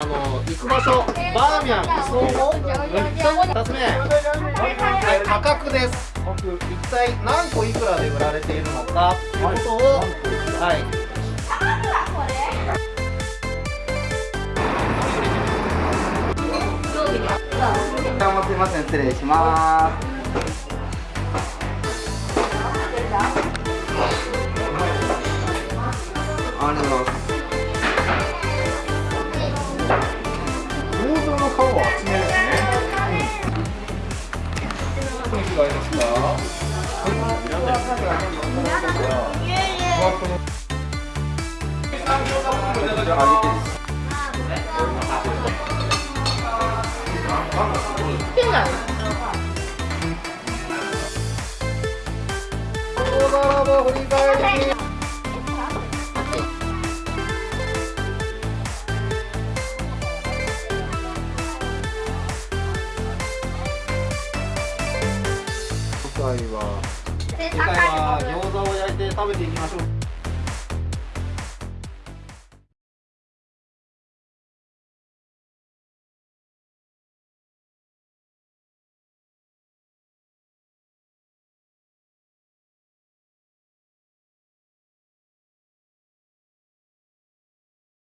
あの行く場所バーミャン磯子2つ目はい価格です一体何個いくらで売られているのかということをはいどうもすいません失礼しますありがとうございます。雰囲気がありますか。じゃあ揚げてです大回は。次回は餃子を焼いて食べていきましょう